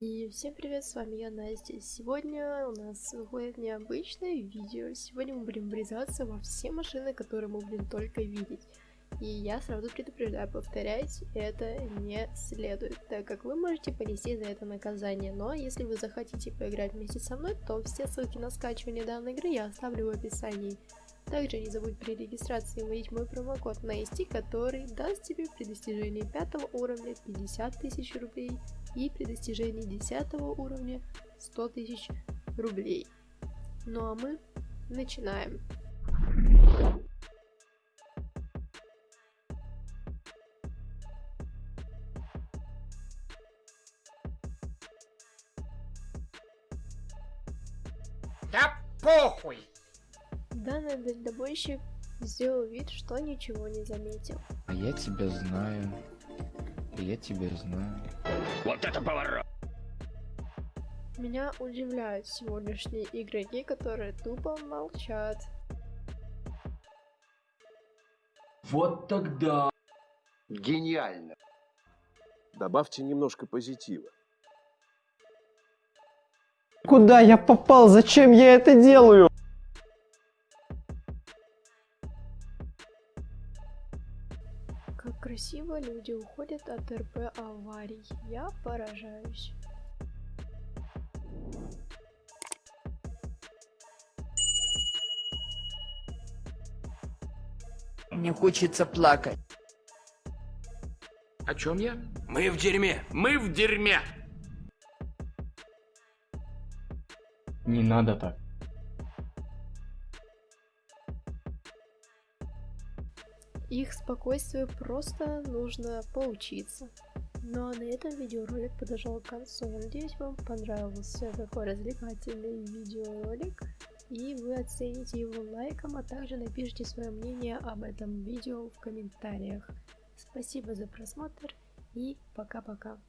И всем привет, с вами я, Настя. Сегодня у нас выходит необычное видео. Сегодня мы будем врезаться во все машины, которые мы будем только видеть. И я сразу предупреждаю, повторять это не следует, так как вы можете понести за это наказание. Но если вы захотите поиграть вместе со мной, то все ссылки на скачивание данной игры я оставлю в описании. Также не забудь при регистрации вводить мой промокод NASTY, который даст тебе при достижении 5 уровня 50 тысяч рублей и при достижении 10 уровня 100 тысяч рублей. Ну а мы начинаем. Да похуй! Данный дальнобойщик сделал вид, что ничего не заметил. А я тебя знаю. Я тебя знаю. Вот это поворот! Меня удивляют сегодняшние игроки, которые тупо молчат. Вот тогда. Гениально. Добавьте немножко позитива. Куда я попал? Зачем я это делаю? Как красиво люди уходят от РП аварий. Я поражаюсь. Мне хочется плакать. О чем я? Мы в дерьме! Мы в дерьме! Не надо так. Их спокойствию просто нужно поучиться. Ну а на этом видеоролик подошел к концу. Надеюсь, вам понравился такой развлекательный видеоролик. И вы оцените его лайком, а также напишите свое мнение об этом видео в комментариях. Спасибо за просмотр и пока-пока.